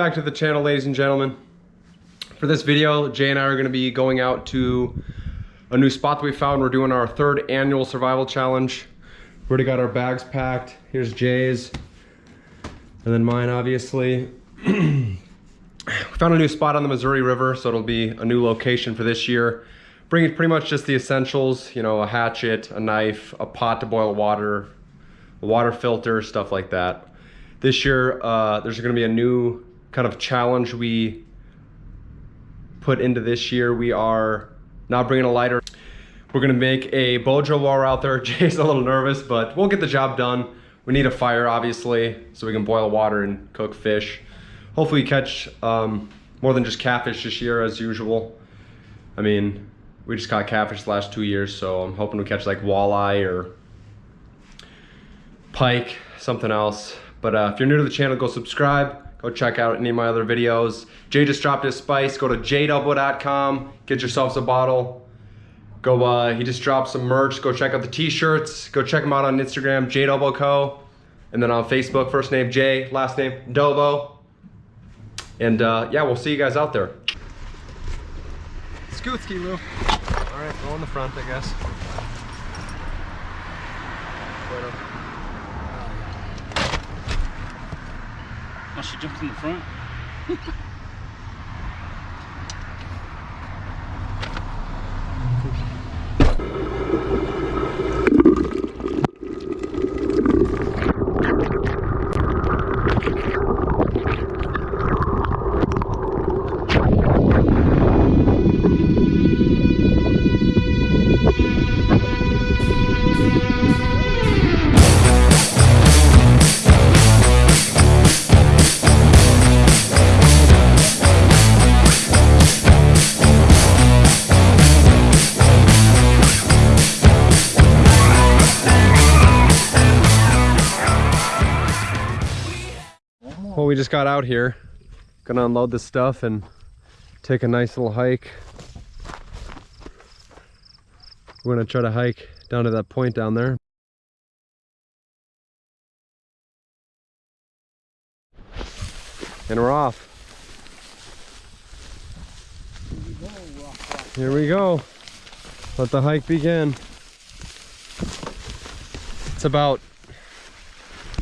Back to the channel, ladies and gentlemen. For this video, Jay and I are gonna be going out to a new spot that we found. We're doing our third annual survival challenge. We already got our bags packed. Here's Jay's, and then mine, obviously. we found a new spot on the Missouri River, so it'll be a new location for this year. Bringing pretty much just the essentials, you know, a hatchet, a knife, a pot to boil water, a water filter, stuff like that. This year, uh, there's gonna be a new kind of challenge we put into this year. We are not bringing a lighter. We're gonna make a while we're out there. Jay's a little nervous, but we'll get the job done. We need a fire, obviously, so we can boil water and cook fish. Hopefully catch um, more than just catfish this year as usual. I mean, we just caught catfish the last two years, so I'm hoping to catch like walleye or pike, something else. But uh, if you're new to the channel, go subscribe. Go check out any of my other videos. Jay just dropped his spice. Go to jdouble.com. Get yourselves a bottle. Go, uh, he just dropped some merch. Go check out the t-shirts. Go check him out on Instagram, JDobo Co. And then on Facebook, first name Jay, last name Dobo. And uh, yeah, we'll see you guys out there. Scoot ski, Lou. All right, go in the front, I guess. She jumped in the front. we just got out here. Gonna unload this stuff and take a nice little hike. We're gonna try to hike down to that point down there. And we're off. Here we go. Let the hike begin. It's about,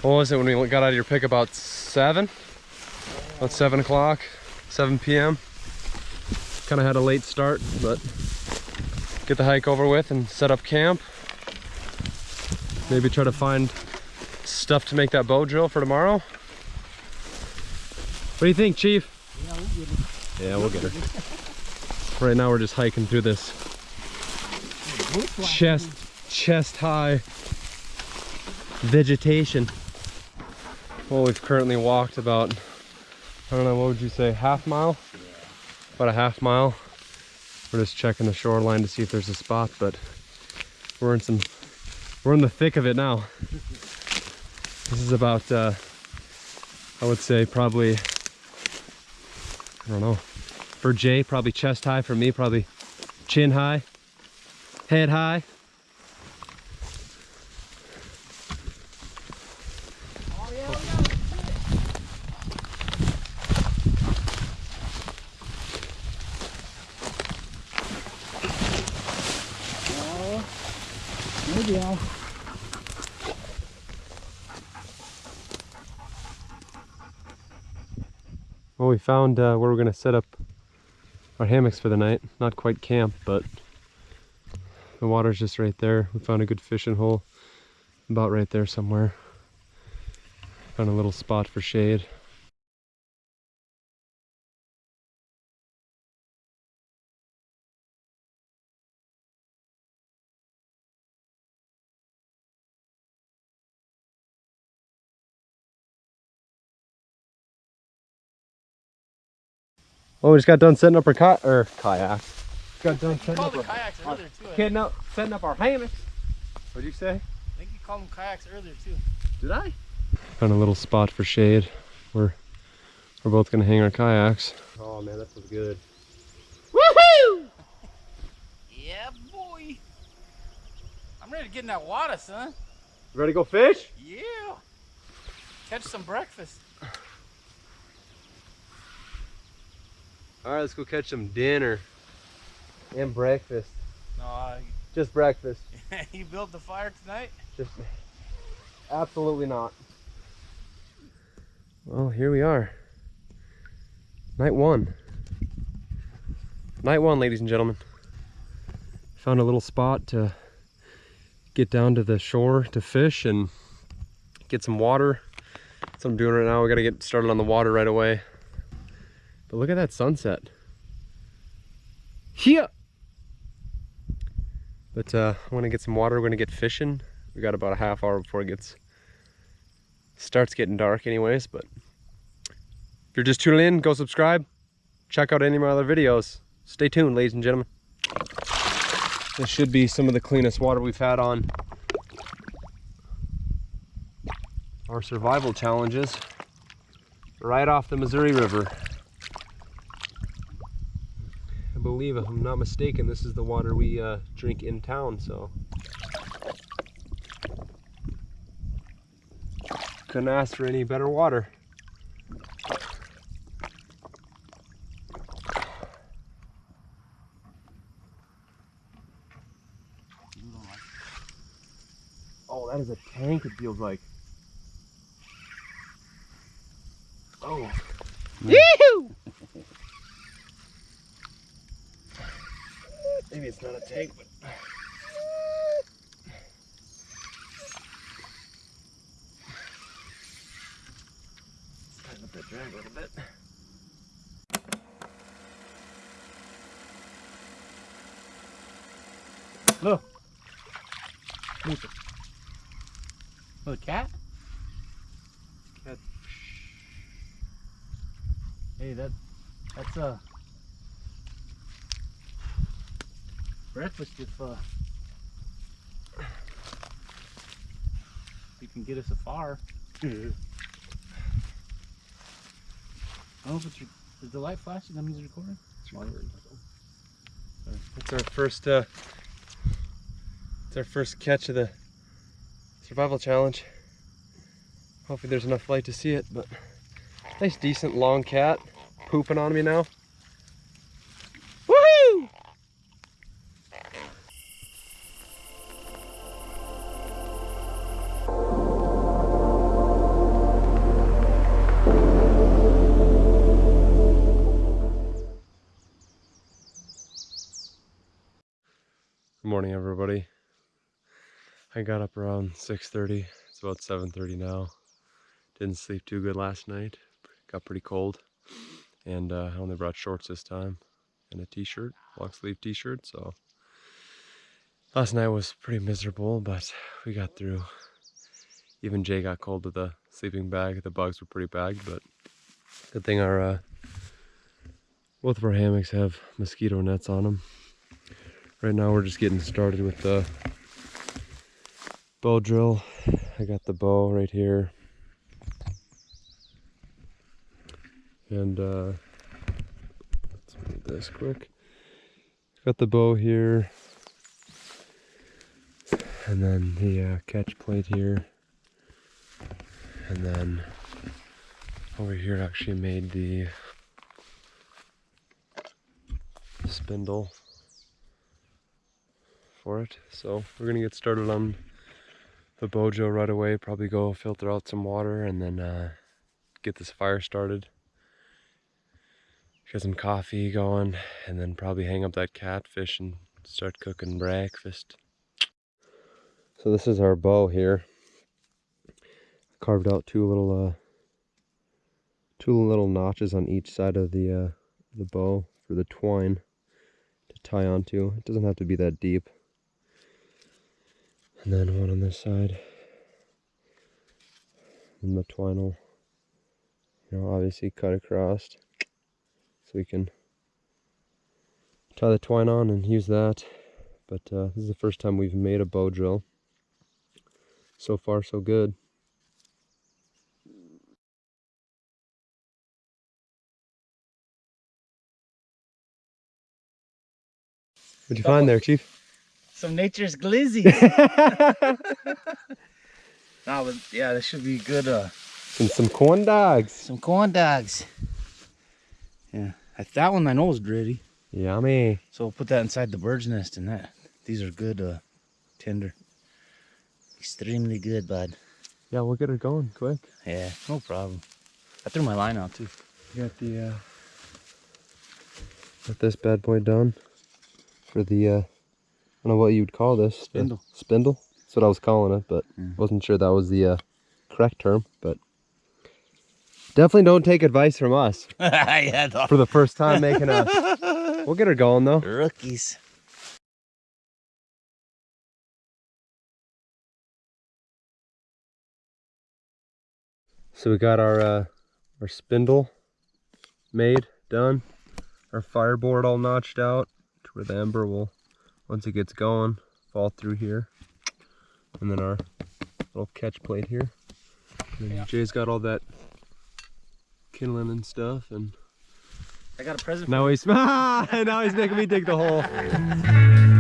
what was it when we got out of your pick? About seven? About seven o'clock, 7 p.m. Kind of had a late start, but get the hike over with and set up camp. Maybe try to find stuff to make that bow drill for tomorrow. What do you think, Chief? Yeah, we'll get her. Right now we're just hiking through this chest, chest high vegetation. Well, we've currently walked about, I don't know, what would you say, half mile? About a half mile. We're just checking the shoreline to see if there's a spot, but we're in some, we're in the thick of it now. This is about, uh, I would say probably, I don't know, for Jay, probably chest high. For me, probably chin high, head high. Well, we found uh, where we're going to set up our hammocks for the night. Not quite camp, but the water's just right there. We found a good fishing hole about right there somewhere. Found a little spot for shade. Oh, we just got done setting up our ki or kayak. Got done setting up called our the kayaks earlier too. I Getting up, setting up our hammocks. What'd you say? I think you called them kayaks earlier too. Did I? Found a little spot for shade. We're we're both gonna hang our kayaks. Oh man, that feels good. Woohoo! yeah, boy. I'm ready to get in that water, son. ready to go fish? Yeah. Catch some breakfast. All right, let's go catch some dinner and breakfast. No, I, Just breakfast. you built the fire tonight? Just absolutely not. Well, here we are. Night one. Night one, ladies and gentlemen. Found a little spot to get down to the shore to fish and get some water. That's what I'm doing right now. We gotta get started on the water right away. But look at that sunset. Here! But uh, I want to get some water. We're going to get fishing. We got about a half hour before it gets starts getting dark anyways. But if you're just tuning in, go subscribe. Check out any of my other videos. Stay tuned, ladies and gentlemen. This should be some of the cleanest water we've had on our survival challenges. Right off the Missouri River. I believe, if I'm not mistaken, this is the water we uh, drink in town, so. Couldn't ask for any better water. Oh, that is a tank, it feels like. Oh. Yee-hoo! Maybe it's not a tank, but. Tighten up that drag a little bit. Look. Look. Look, cat? Cat. Hey, that, that's uh, breakfast if uh, you can get us a fire. I don't know if it's, the light flashing? That means it's recording? It's our first uh it's our first catch of the survival challenge. Hopefully there's enough light to see it, but nice decent long cat pooping on me now. Morning, everybody. I got up around 6:30. It's about 7:30 now. Didn't sleep too good last night. Got pretty cold, and uh, I only brought shorts this time and a t-shirt, long sleeve t-shirt. So last night was pretty miserable, but we got through. Even Jay got cold with the sleeping bag. The bugs were pretty bad, but good thing our uh, both of our hammocks have mosquito nets on them. Right now we're just getting started with the bow drill. I got the bow right here. And uh, let's move this quick. Got the bow here. And then the uh, catch plate here. And then over here I actually made the spindle for it. So we're gonna get started on the bojo right away. Probably go filter out some water and then uh, get this fire started. Get some coffee going and then probably hang up that catfish and start cooking breakfast. So this is our bow here. Carved out two little uh, two little notches on each side of the uh, the bow for the twine to tie onto. It doesn't have to be that deep. And then one on this side. And the twine will, you know, obviously cut across. So we can tie the twine on and use that. But uh, this is the first time we've made a bow drill. So far, so good. What'd you find there, Chief? Some nature's glizzy. no, but yeah, this should be good. Uh, And some corn dogs. some corn dogs. Yeah, I, that one I know is gritty. Yummy. So we'll put that inside the bird's nest and that. These are good uh, tender. Extremely good, bud. Yeah, we'll get it going quick. Yeah, no problem. I threw my line out too. You got the uh got this bad boy done for the uh don't know what you'd call this. Spindle. spindle. That's what I was calling it, but wasn't sure that was the uh correct term, but definitely don't take advice from us yeah, for the first time making a We'll get her going though. Rookies. So we got our uh our spindle made, done. Our fireboard all notched out to where the ember will once it gets going fall through here. And then our little catch plate here. And Yeah. Jay's got all that kindling and stuff and I got a present. now he's now he's making me dig the hole.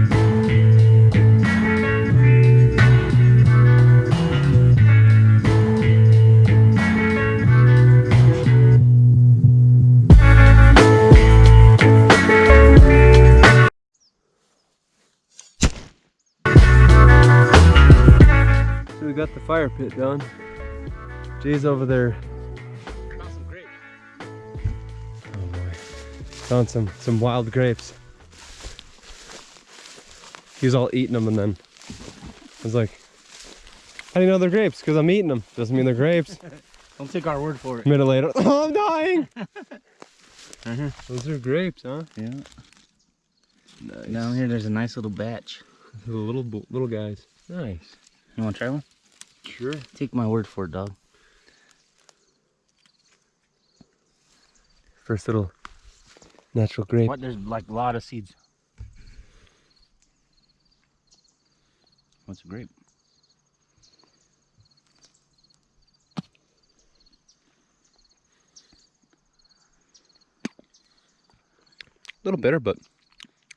got the fire pit done. Jay's over there Oh boy. Found some some wild grapes. He was all eating them and then I was like, how do you know they're grapes? Because I'm eating them. Doesn't mean they're grapes. Don't take our word for it. A minute later, oh, I'm dying. Mhm. Those are grapes, huh? Yeah. Nice. Down here, there's a nice little batch. The little little guys. Nice. You want to try one? Sure. Take my word for it, dog. First little natural grape. What? There's like a lot of seeds. What's a grape? A little bitter, but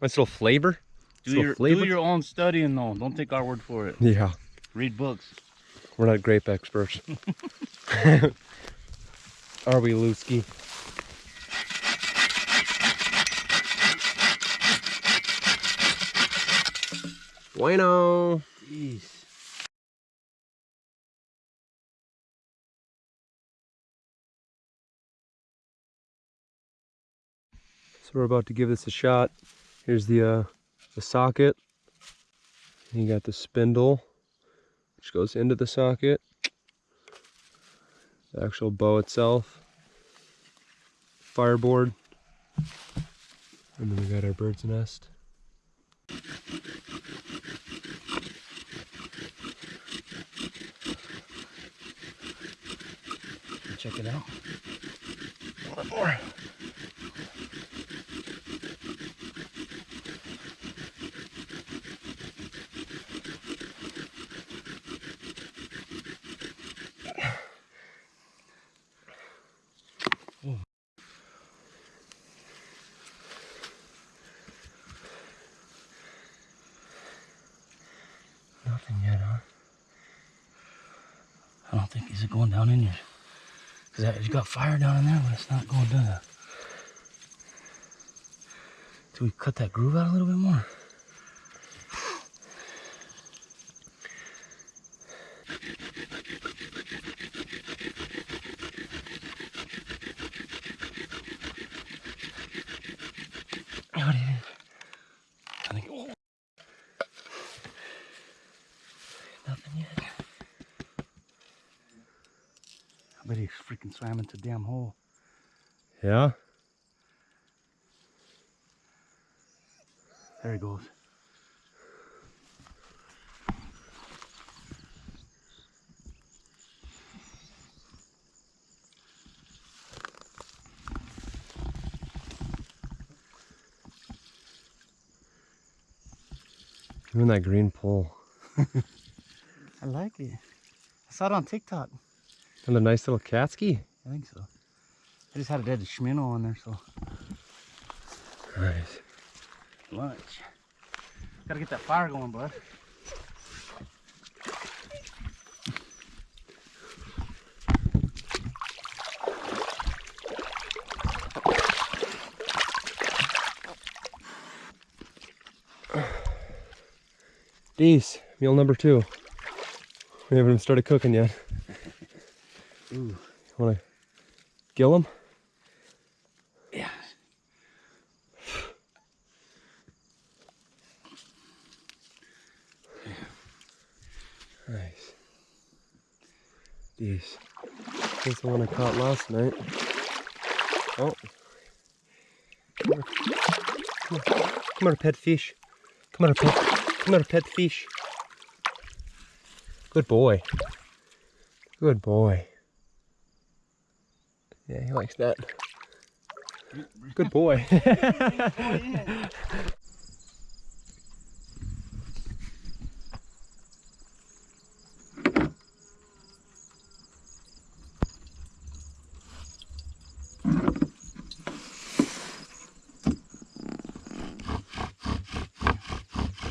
nice little flavor. Do Little your, flavor. do your own studying though. Don't take our word for it. Yeah. Read books. We're not grape experts. Are we, Lusky? Bueno. Jeez. So we're about to give this a shot. Here's the uh, the socket. You got the spindle, which goes into the socket. The actual bow itself. Fireboard. And then we got our bird's nest. Check it out. One more. Think is it going down in here. Cause you got fire down in there, but it's not going down. Do we cut that groove out a little bit more? What do you think? I think. Oh. Nothing yet. I bet he freaking swam into damn hole. Yeah. There he goes. Even that green pole. I like it. I saw it on TikTok. And a nice little catski? I think so. I just had a dead schminnow on there, so. Nice. Lunch. Gotta get that fire going, bud. Dees, meal number two. We haven't even started cooking yet. Ooh. Want to gill them? Yeah. Nice. Dees. That's the one I caught last night. Oh. Come here, Come here, pet fish. Come here, pet. Come here, pet fish. Good boy. Good boy. Yeah, he likes that. Good boy.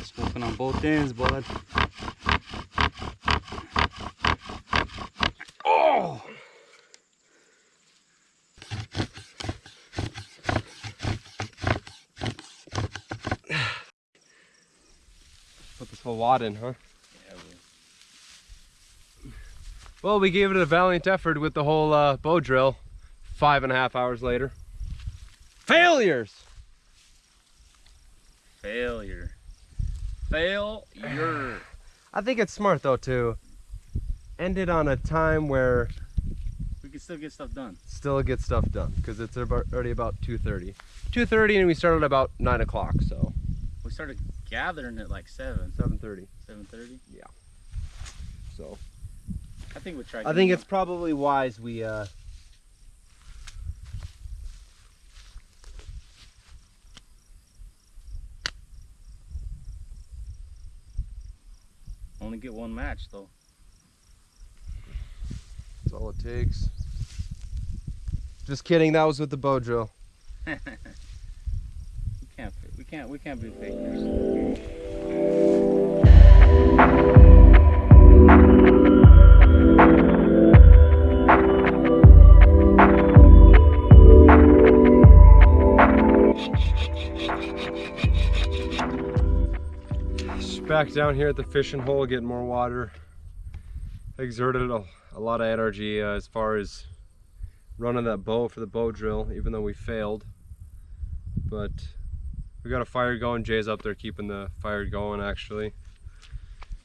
Smoking on both ends, bud. Oh! Put this whole wad? Well, we gave it a valiant effort with the whole uh, bow drill. Five and a half hours later. Failures! Failure. Failure. I think it's smart though to end it on a time where we can still get stuff done. still get stuff done because it's about, already about 2.30. 2.30 and we started about 9 o'clock, so We started gathering at like 7, 7.30. 7.30. Yeah. So I think we tried. I think it's probably wise we uh, Only get one match though. That's all it takes. Just kidding, that was with the bow drill. can't. We can't. Be fakers. Back down here at the fishing hole, getting more water. Exerted a, a lot of energy uh, as far as running that bow for the bow drill, even though we failed. But we got a fire going. Jay's up there keeping the fire going actually.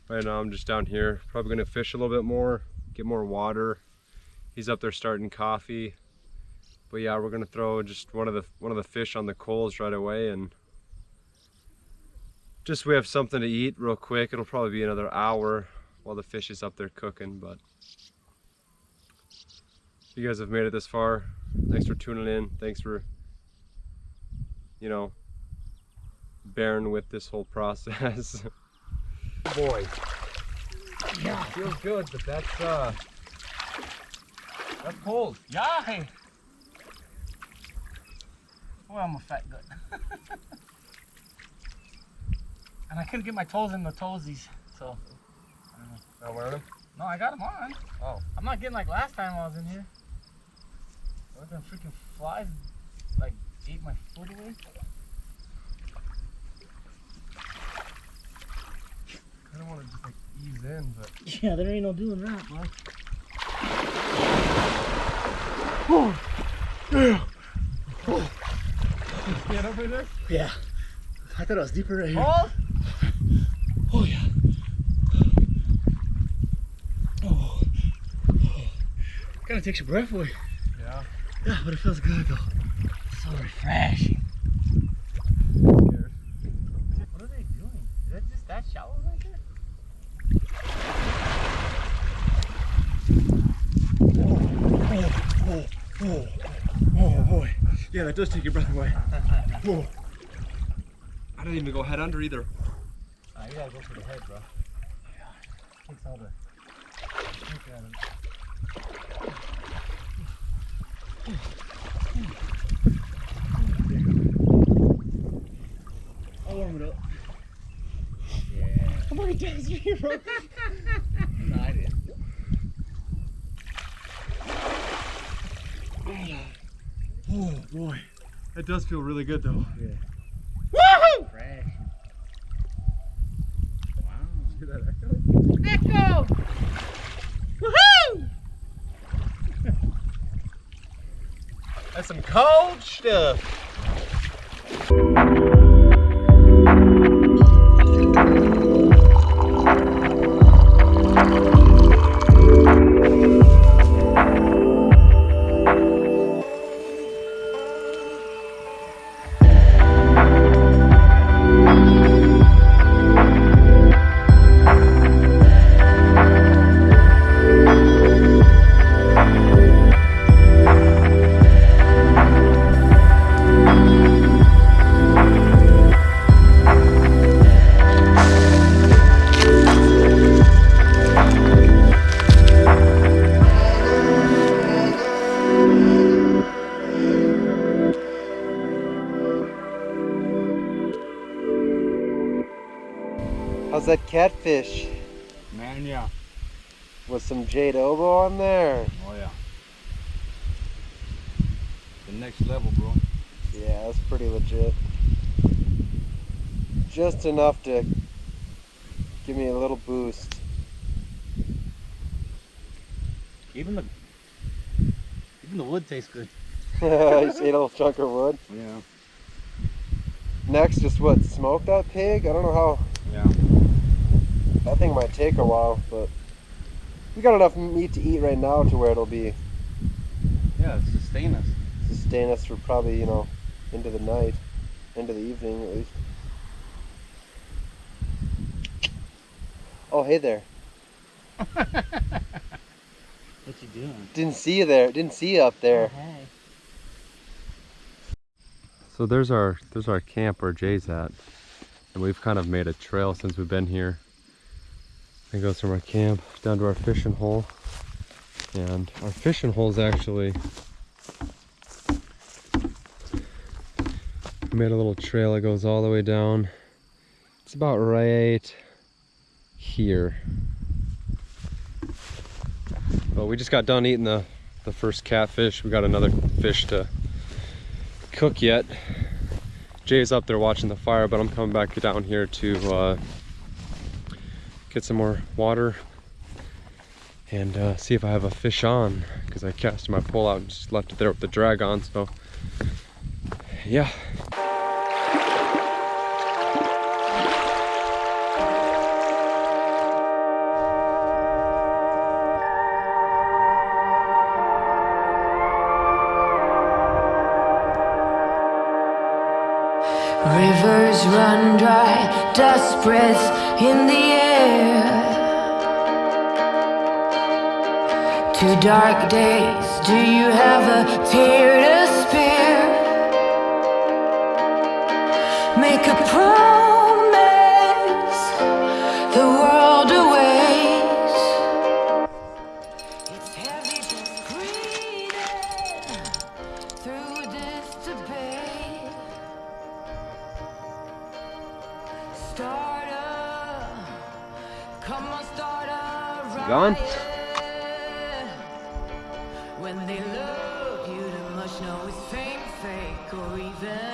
Right now I'm just down here, probably gonna fish a little bit more, get more water. He's up there starting coffee. But yeah, we're gonna throw just one of the one of the fish on the coals right away and just we have something to eat real quick. It'll probably be another hour while the fish is up there cooking, but you guys have made it this far, thanks for tuning in. Thanks for, you know, bearing with this whole process. Boy. Yeah, feels good, but that's uh that's cold. Yeah. Hey. Boy, I'm a fat gut. and I couldn't get my toes in the toesies, so. Not wearing them? No, I got them on. Oh. I'm not getting like last time I was in here. What them freaking flies like ate my foot away? I don't want to just like ease in, but Yeah, there ain't no doing that, bro. get over there. Yeah. I thought it was deeper right here. Oh, Oh yeah. Oh. Kind of takes your breath away. yeah. Yeah, but it feels good though. So refreshing. Scared. What are they doing? Is that just that shallow right there? Oh, oh, oh boy. Yeah, that does take your breath away. Whoa. I didn't even go head under either. Ah, you gotta go for the head, bro. Yeah. Takes all the. Look at him. I'll warm it up. Yeah. Come on, guys, you're here, bro. That does feel really good though. Yeah. Woohoo! Fresh. Wow. Hear that echo? Echo! Woohoo! That's some cold stuff. Catfish? Man, yeah. With some J Dobo on there. Oh, yeah. The next level, bro. Yeah, that's pretty legit. Just enough to give me a little boost. Even the even the wood tastes good. you just ate a little chunk of wood. Yeah. Next, just what? Smoke that pig? I don't know how. Yeah. That thing might take a while, but we got enough meat to eat right now to where it'll be Yeah, sustain us. sustain us for probably you know into the night, into the evening at least. Oh, hey there. What you doing? Didn't see you there. Didn't see you up there. Oh, hey. So there's our there's our camp where Jay's at, and we've kind of made a trail since we've been here. It goes from our camp down to our fishing hole, and our fishing hole is actually made a little trail that goes all the way down. It's about right here. But we just got done eating the the first catfish. We got another fish to cook yet. Jay's up there watching the fire, but I'm coming back down here to uh, get some more water and uh, see if I have a fish on because I cast my pole out and just left it there with the drag on. So, yeah. Rivers run dry, dust breaths in the air. Two dark days, do you have a tear to spare?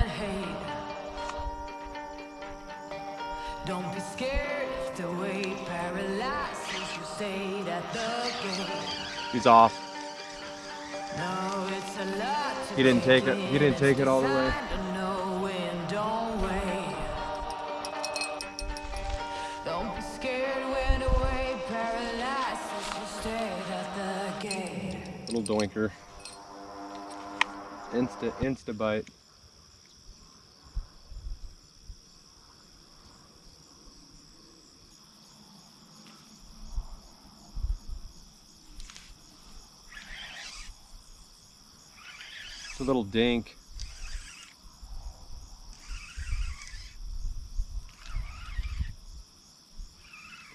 Hate. Don't be scared if the way paralyzes you stayed at the gate. He's off. No, it's a lot He didn't take it- he didn't take it all the way. Doinker. Insta insta bite. It's a little dink.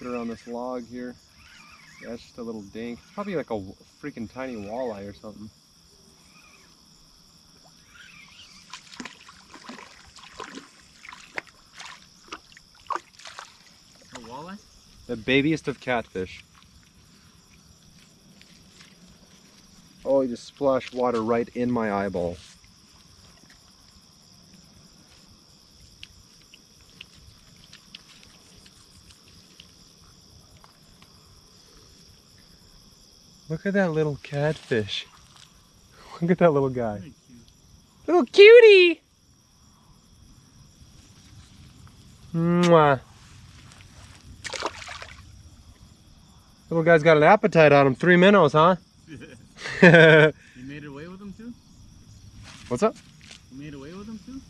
Put it on this log here. Yeah, it's just a little dink. It's probably like a freaking tiny walleye or something. A walleye? The babiest of catfish. Oh, he just splashed water right in my eyeball. Look at that little catfish. Look at that little guy. Little cutie. Mwah. Little guy's got an appetite on him. Three minnows, huh? You made it away with them too? What's up? You made away with them too?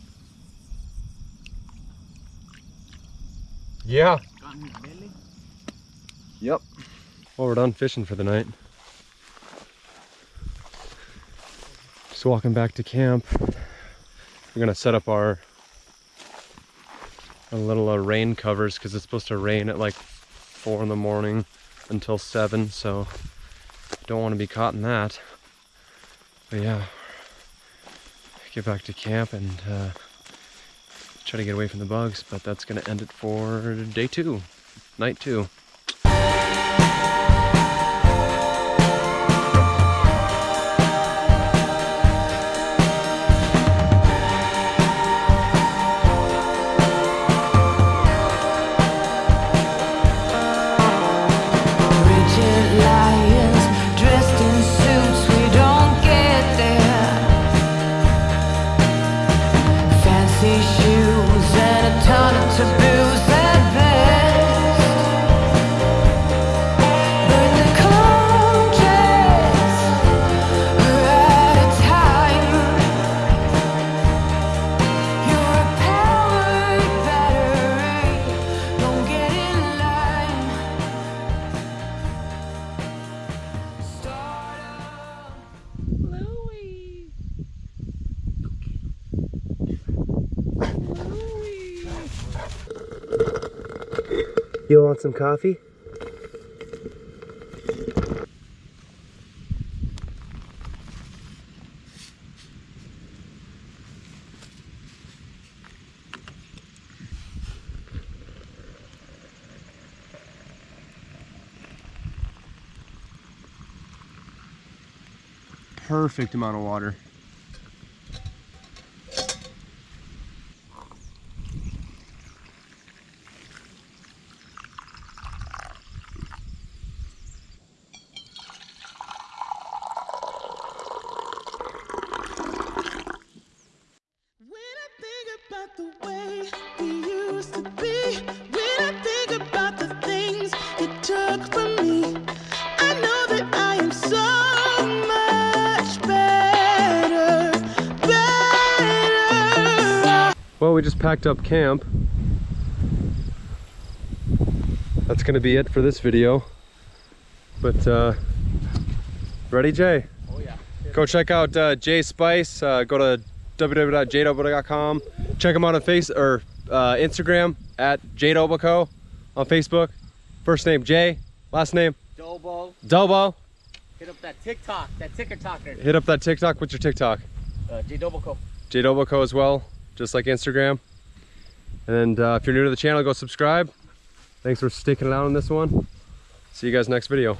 Yeah. Got in his belly? Yep. Well, we're done fishing for the night. Just walking back to camp. We're gonna set up our, little uh, rain covers because it's supposed to rain at like four in the morning until seven. So don't want to be caught in that. But yeah, get back to camp and uh, try to get away from the bugs. But that's gonna end it for day two, night two. You want some coffee? Perfect amount of water. Well, we just packed up camp. That's gonna be it for this video. But uh, ready, Jay? Oh yeah. Go check out uh, Jay Spice. Uh, go to www.jadobo.com. Check him out on face or uh, Instagram at jadoboco on Facebook. First name Jay, last name Dobo. Dobo. Hit up that TikTok, that ticker talker. Hit up that TikTok. What's your TikTok? Uh, J Doboco. Jadoboco as well, just like Instagram. And uh, if you're new to the channel, go subscribe. Thanks for sticking it out on this one. See you guys next video.